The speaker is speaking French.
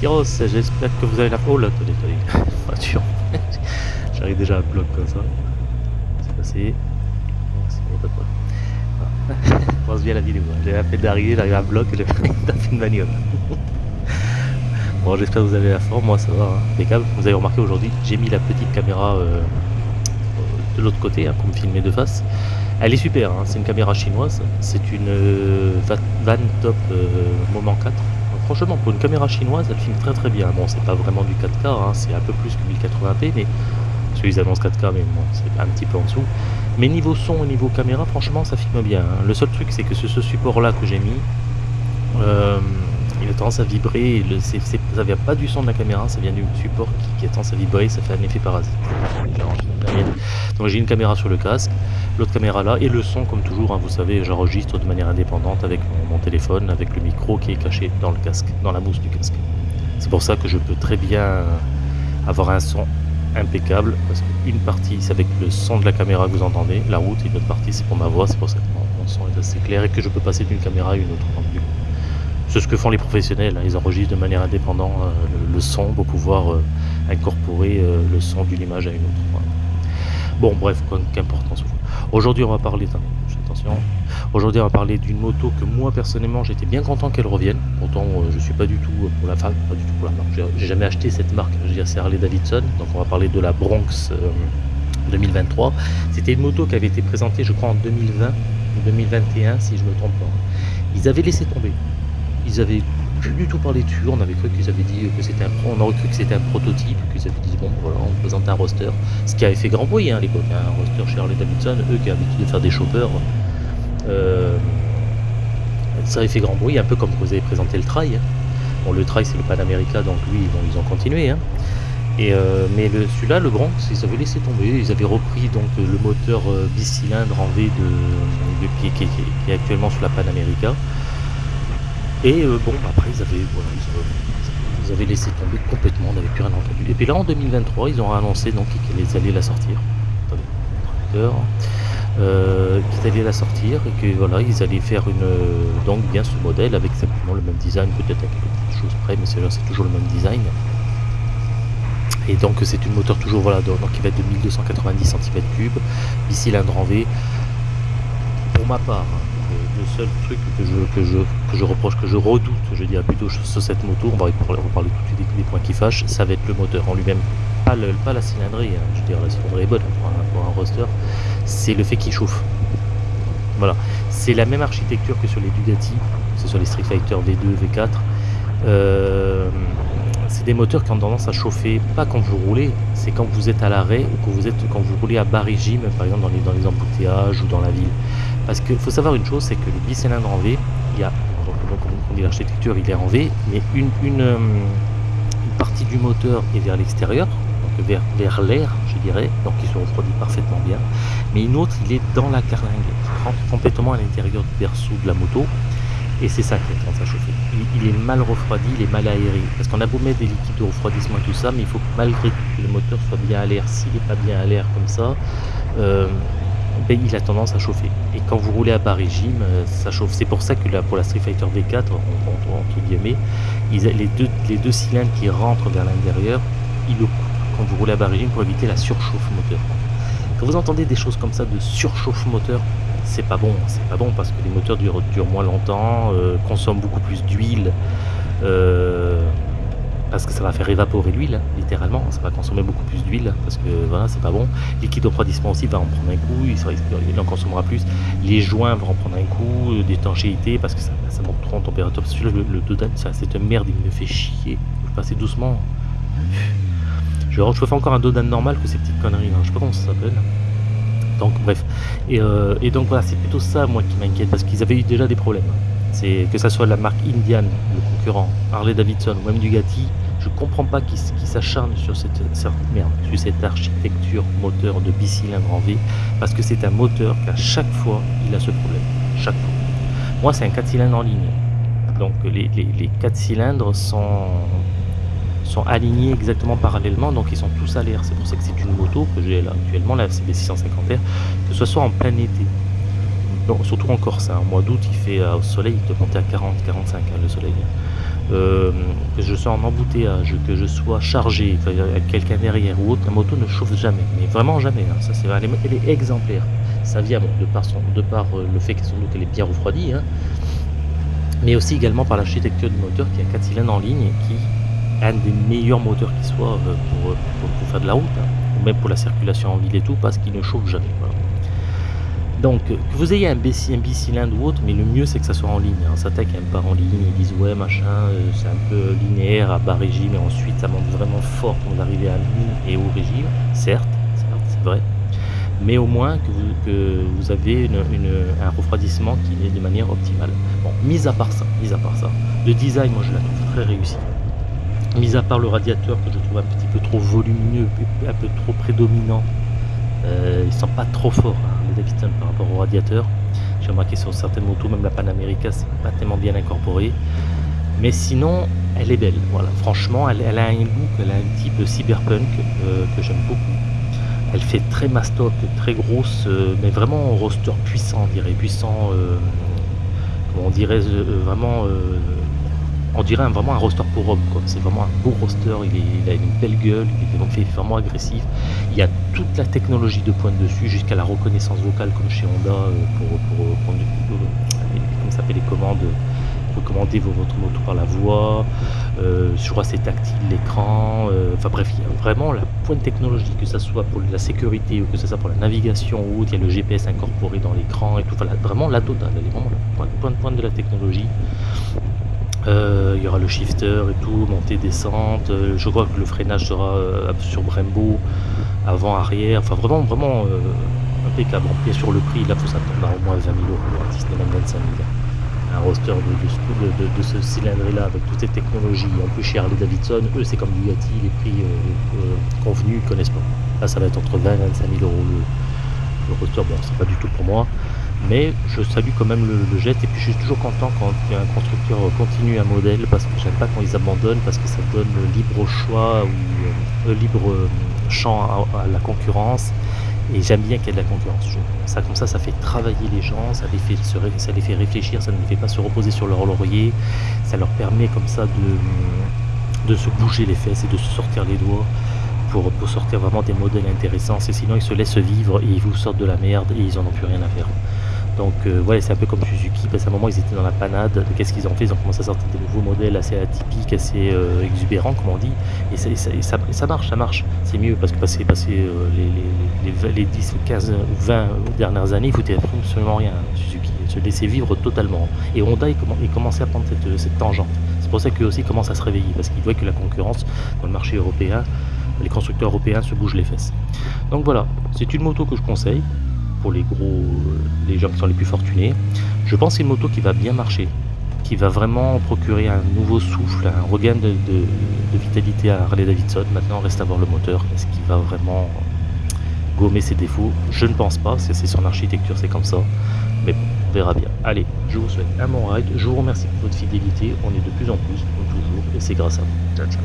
j'espère que vous avez la... Oh là, attendez, attendez. J'arrive déjà à bloc comme ça. C'est passé. Bon, c'est bon, pas de problème. Ah. pense bien la vidéo. hein. J'ai la fait d'arriver, j'arrive à bloc et j'ai fait une bagnole. bon, j'espère que vous avez la forme, moi ça va, hein. impeccable. Vous avez remarqué aujourd'hui, j'ai mis la petite caméra euh, de l'autre côté hein, pour me filmer de face. Elle est super, hein, c'est une caméra chinoise, c'est une euh, Va- Van Top euh, Moment 4. Franchement, pour une caméra chinoise, elle filme très très bien. Bon, c'est pas vraiment du 4K, hein, c'est un peu plus que 1080p, mais parce qu'ils annoncent 4K, mais bon, c'est un petit peu en dessous. Mais niveau son et niveau caméra, franchement, ça filme bien. hein. Le seul truc, c'est que ce, support-là que j'ai mis, euh, tendance à vibrer. ça vient pas du son de la caméra, ça vient du support qui, a tendance à vibrer. Ça fait un effet parasite. Donc j'ai une caméra sur le casque, l'autre caméra là, et le son, comme toujours, hein, vous savez, j'enregistre de manière indépendante avec mon, téléphone, avec le micro qui est caché dans le casque, dans la mousse du casque. C'est pour ça que je peux très bien avoir un son impeccable, parce qu'une partie c'est avec le son de la caméra que vous entendez, la route, et une autre partie c'est pour ma voix, c'est pour ça que mon, mon son est assez clair et que je peux passer d'une caméra à une autre. C'est ce que font les professionnels, hein, ils enregistrent de manière indépendante euh, le, son pour pouvoir euh, incorporer euh, le son d'une image à une autre. Bon, bref, qu'importe fout. Aujourd'hui, on va parler, attention, aujourd'hui, on va parler d'une moto que moi, personnellement, j'étais bien content qu'elle revienne. Pourtant, je suis pas du tout pour la femme, pas du tout pour la marque. J'ai- jamais acheté cette marque, je veux dire, c'est Harley Davidson. Donc, on va parler de la Bronx euh, 2023. C'était une moto qui avait été présentée, je crois, en 2020 ou 2021, si je me trompe pas. Ils avaient laissé tomber. Ils avaient plus du tout parlé dessus. On avait cru qu'ils avaient dit que c'était un, on aurait cru que c'était un prototype, qu'ils avaient dit bon voilà, on présente un roster. Ce qui avait fait grand bruit hein, à l'époque, hein, un roster chez Harley Davidson, eux qui avaient l'habitude de faire des choppers. euh, ça avait fait grand bruit, un peu comme vous avez présenté le trail. hein. Bon, le trail c'est le Pan America, donc lui ils ont, continué. hein. Et euh, mais celui-là, le Bronx, ils avaient laissé tomber. Ils avaient repris donc le moteur euh, bicylindre en V de, qui- qui est actuellement sur la Pan America. Et euh, bon, après ils avaient, voilà, ils, avaient- laissé tomber complètement, on n'avait plus rien entendu. Et puis là en 2023, ils ont annoncé donc qu'ils allaient la sortir. Euh, qu'ils allaient la sortir et que voilà, ils allaient faire une euh, donc bien ce modèle avec exactement le même design, peut-être à quelque chose près, mais c'est toujours le même design. Et donc c'est une moteur toujours voilà donc, qui va être de 1290 cm3, bicylindre en V. Pour ma part, le, seul truc que je, que, je, que je reproche, que je redoute, je dirais plutôt sur cette moto, on va, on parler tout de suite des, points qui fâchent, ça va être le moteur en lui-même. Pas, le- pas la cylindrée, hein, je veux dire la cylindrée est bonne pour un, pour un roster, c'est le fait qu'il chauffe. Voilà, c'est la même architecture que sur les Bugatti, que ce soit les Street Fighter V2, V4. Euh, c'est des moteurs qui ont tendance à chauffer, pas quand vous roulez, c'est quand vous êtes à l'arrêt ou quand vous, êtes, quand vous roulez à bas régime, par exemple dans les, embouteillages ou dans la ville. Parce qu'il faut savoir une chose, c'est que le bicylindre en V, il y a, donc, on dit l'architecture, il est en V, mais une, euh, partie du moteur est vers l'extérieur, donc vers, l'air, je dirais, donc il se refroidit parfaitement bien, mais une autre, il est dans la carlingue, complètement à l'intérieur du berceau de la moto, et c'est ça qui a tendance à chauffer. Il, est mal refroidi, il est mal aéré. Parce qu'on a beau mettre des liquides de refroidissement et tout ça, mais il faut que malgré tout que le moteur soit bien à l'air. S'il n'est pas bien à l'air comme ça, euh, ben, il a tendance à chauffer. Et quand vous roulez à bas régime, euh, ça chauffe. C'est pour ça que là, pour la Street Fighter V4, en- en- entre guillemets, les, deux, les deux cylindres qui rentrent vers l'intérieur, ils le coupent quand vous roulez à bas régime pour éviter la surchauffe moteur. Quand vous entendez des choses comme ça de surchauffe moteur, c'est pas bon, c'est pas bon parce que les moteurs durent, moins longtemps, euh, consomment beaucoup plus d'huile, euh, parce que ça va faire évaporer l'huile, hein, littéralement, ça va consommer beaucoup plus d'huile, parce que voilà, c'est pas bon. Liquide de refroidissement aussi va en prendre un coup, il, sera- en consommera plus. Les joints vont en prendre un coup, euh, d'étanchéité, parce que ça, monte trop en température. Parce que le, ça, c'est une merde, il me fait chier. Je passer doucement. Je, je préfère encore un Dodan normal que ces petites conneries, là. je sais pas comment ça s'appelle. Donc bref. Et, euh, et donc voilà, c'est plutôt ça moi qui m'inquiète parce qu'ils avaient eu déjà des problèmes. C'est que ça soit la marque Indian, le concurrent, Harley Davidson ou même Bugatti, je comprends pas qu'ils qu'ils s'acharnent sur cette, cette merde, sur cette architecture moteur de bicylindre en V, parce que c'est un moteur qu'à chaque fois il a ce problème. Chaque fois. Moi c'est un 4 cylindres en ligne. Donc les, les, les 4 cylindres sont, sont alignés exactement parallèlement, donc ils sont tous à l'air. C'est pour ça que c'est une moto que j'ai là actuellement, la CB 650R, que ce soit en plein été. Surtout en Corse, au mois d'août, il fait euh, au soleil, il peut monter à 40, 45 hein, le soleil. euh, que je sois en embouteillage, que je sois chargé, avec quelqu'un derrière ou autre, la moto ne chauffe jamais. Mais vraiment jamais. Hein. Ça, c'est, elle, est, exemplaire. Ça vient de par, son, de par euh, le fait qu'elle est bien refroidie, hein, mais aussi également par l'architecture du moteur qui a 4 cylindres en ligne et qui un des meilleurs moteurs qui soit euh, pour, pour, faire de la route, hein, ou même pour la circulation en ville et tout, parce qu'il ne chauffe jamais. Donc, que vous ayez un, bicylindre ou autre, mais le mieux c'est que ça soit en ligne. Hein. Ça attaque un part en ligne, ils disent ouais machin, euh, c'est un peu linéaire à bas régime, et ensuite ça monte vraiment fort quand vous arrivez à ligne et au régime, certes, c'est vrai, mais au moins que vous, avez un refroidissement qui est de manière optimale. Bon, mis à part ça, mis à part ça, le design, moi je la trouve très réussi. Mis à part le radiateur que je trouve un petit peu trop volumineux, un peu trop prédominant, euh, ils sont pas trop forts. Hein par rapport au radiateur. J'ai remarqué sur certaines motos, même la Panamérica, c'est pas tellement bien incorporé. Mais sinon, elle est belle. Voilà, franchement, elle, a un look, elle a un type cyberpunk euh, que j'aime beaucoup. Elle fait très mastoc, très grosse, euh, mais vraiment roster puissant, on dirait, puissant, euh, on dirait vraiment on dirait vraiment un roster pour homme. C'est vraiment un beau roster, il, a une belle gueule, il est vraiment agressif. Il y a toute la technologie de pointe dessus, jusqu'à la reconnaissance vocale comme chez Honda euh, pour, pour prendre comment s'appelle les commandes recommander votre moto par la voix, euh, crois c'est tactile l'écran, euh, enfin bref, il y a vraiment la pointe technologique, que ce soit pour la sécurité ou que ce soit pour la navigation ou il y a le GPS incorporé dans l'écran et tout, enfin, vraiment la totale, elle est vraiment la pointe de la technologie. Euh, il y aura le shifter et tout, montée, descente. Euh, je crois que le freinage sera euh, sur Brembo, avant, arrière. Enfin, vraiment, vraiment impeccable. Et sur le prix, là, faut s'attendre à au moins 20 000 euros, si ce n'est même 25 000. Un roster de, de, ce cylindre-là avec toutes ces technologies, en plus chez Harley Davidson, eux c'est comme Bugatti, les prix convenus, ils connaissent pas. Là, ça va être entre 20 et 25 000 euros le, le roster. Bon, c'est pas du tout pour moi mais je salue quand même le, geste et puis je suis toujours content quand un constructeur continue un modèle parce que j'aime pas quand ils abandonnent parce que ça donne libre choix ou euh, libre euh, champ à, la concurrence et j'aime bien qu'il y ait de la concurrence. ça comme ça, ça fait travailler les gens, ça les fait réfléchir, ça ne les fait pas se reposer sur leur laurier, ça leur permet comme ça de, se bouger les fesses et de se sortir les doigts. Pour, sortir vraiment des modèles intéressants, sinon ils se laissent vivre et ils vous sortent de la merde et ils en ont plus rien à faire. Donc euh, c'est un peu comme Suzuki, parce qu'à un moment ils étaient dans la panade, qu'est-ce qu'ils ont fait Ils ont commencé à sortir des nouveaux modèles assez atypiques, assez euh, exubérants comme on dit, et, ça, marche, ça marche, c'est mieux parce que passer, euh, les, les, 10, 15 ou 20 dernières années, il foutait absolument rien Suzuki, se laisser vivre totalement. Et Honda il, commençait à prendre cette, cette tangente. C'est pour ça qu'eux aussi commencent à se réveiller, parce qu'ils voient que la concurrence dans le marché européen, les constructeurs européens se bougent les fesses. Donc voilà, c'est une moto que je conseille les gros, les gens qui sont les plus fortunés. Je pense c'est une moto qui va bien marcher, qui va vraiment procurer un nouveau souffle, un regain de, vitalité à Harley Davidson. Maintenant, reste à voir le moteur. Est-ce qu'il va vraiment gommer ses défauts? Je ne pense pas, c'est son architecture, c'est comme ça. Mais bon, on verra bien. Allez, je vous souhaite un bon ride. Je vous remercie pour votre fidélité. On est de plus en plus, comme toujours, et c'est grâce à vous. Ciao, ciao.